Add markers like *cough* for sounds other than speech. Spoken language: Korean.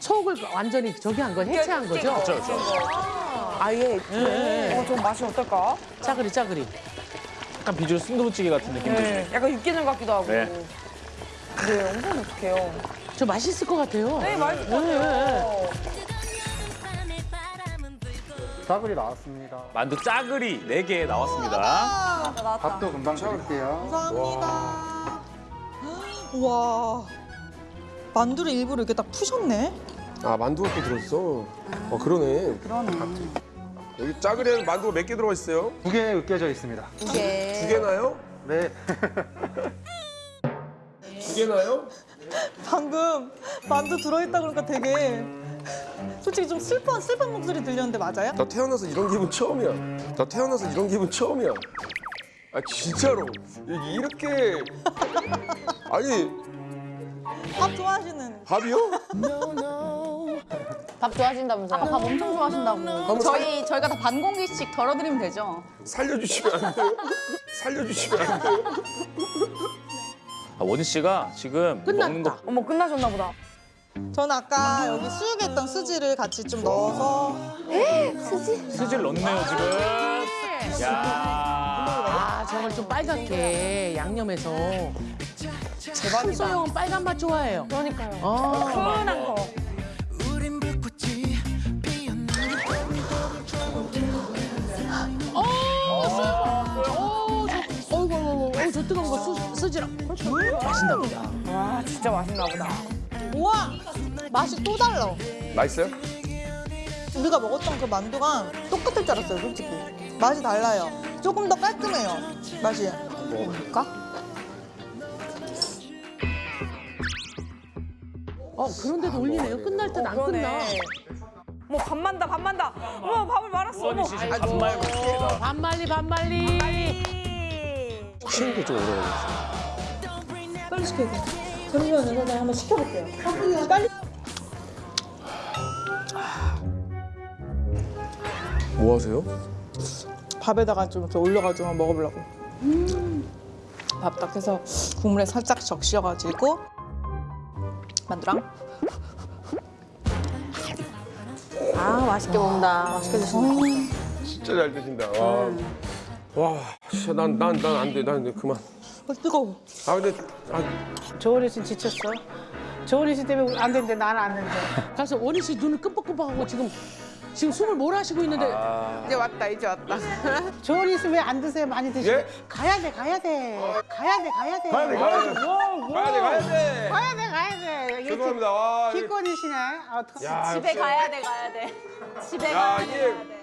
속을 완전히 저기 한 거, 해체한 거죠? 아예 네. 어, 좀 맛이 어떨까? 짜그리, 짜그리. 약간 비주얼 순두부찌개 같은 느낌도 네. 약간 육개장 같기도 하고. 네. 네, 엄청 어떡해요. 저 맛있을 것 같아요. 네, 맛있을 것 같아요. 싸그리 나왔습니다. 만두 짜글이 네개 나왔습니다. 밥도 금방 드릴게요. 감사합니다. 와 만두를 일부러 이렇게 딱 푸셨네. 아 만두가 또 들었어. 어 그러네. 그러네. 여기 짜그리에 만두가 몇 개 들어가 있어요? 두 개 으깨져 있습니다. 두 개나요? 네. 두 개나요? 방금 만두 들어있다 그러니까 되게 솔직히 좀 슬픈 슬픈 목소리 들렸는데 맞아요? 나 태어나서 이런 기분 처음이야. 나 태어나서 이런 기분 처음이야. 아 진짜로 이- 이렇게 아니 밥 좋아하시는 밥이요? 밥 좋아하신다면서요? 밥 엄청 좋아하신다고. 한번 저희 저희가 다 반 공기씩 덜어드리면 되죠. 살려주시면 안 돼요? 살려주시면 안 돼요? 아, 원희 씨가 지금 먹는 거 어머, 끝나셨나 보다. 저는 아까 여기 수육에 있던 스지를 같이 좀 넣어서 스질 넣네요 지금. 야. 아, 저걸 좀 빨갛게 양념해서. 참 소영은 빨간 맛 좋아해요. 그러니까요. 어. 훈훈한 거. 어, 저, 어이구, 어이구, 어이구, 저 뜨거운 거 수, 쓰지랑. 맛있나 보다. 와, 진짜 맛있나 보다. 우와 맛이 또 달라. 맛있어요? 우리가 먹었던 그 만두가 똑같을 줄 알았어요 솔직히. 맛이 달라요. 조금 더 깔끔해요 맛이. 어, 그런데도 올리네요. 끝날 땐안 끝나. 그러네. 어머, 밥 만다, 밥 만다. 어머, 밥을 말았어. 어머. 씨 지금 반말 먹습니다. 반말리, 반말리. 쉬는 게좀 오래 걸렸어. 빨리 시켜야 돼. 잠시만요 선생님 한번 시켜볼게요. 빨리. 뭐 하세요? 밥에다가 좀 이렇게 올려가지고 한번 먹어보려고. 밥딱 해서 국물에 살짝 적셔가지고 만두랑 아 맛있게 먹는다. 맛있게 드신다. 진짜 잘 드신다. 와, 와, 진짜 난 난 난 안 돼. 난 그만. 어, 뜨거워. 아 근데 아, 조은희 씨 지쳤어? 조은희 씨 때문에 안 되는데 나는 안 되는데. 가서 원희 씨 눈을 끔뻑끔뻑하고 지금 지금 숨을 몰아쉬고 있는데 이제 왔다 이제 왔다. *laughs* 조은희 씨왜안 드세요? 많이 드시고. 예? 가야 돼, 가야 돼. 가야 돼, 가야 돼. 가야 돼, 가야 돼. 가야 돼, 가야 돼. 가야 돼, 가야 돼. 죄송합니다. 기권이시네. 아, 어떡해. 야, 집에 역시. 가야 돼, 가야 돼. 집에 야, 가야 돼, 이게 가야 돼.